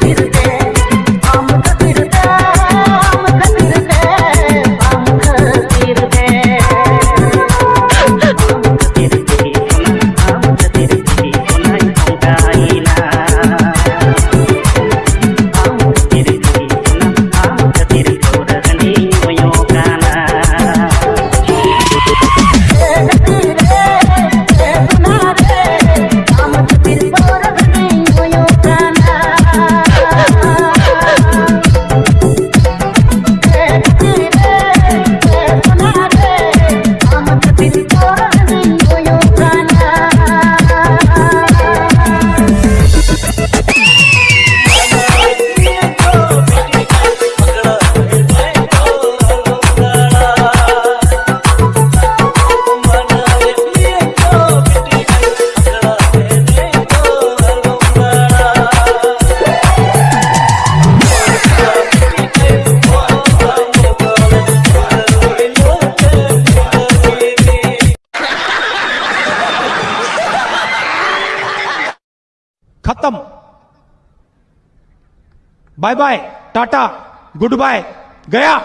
திருத்தே It's all खत्म। Bye bye tata good bye गया।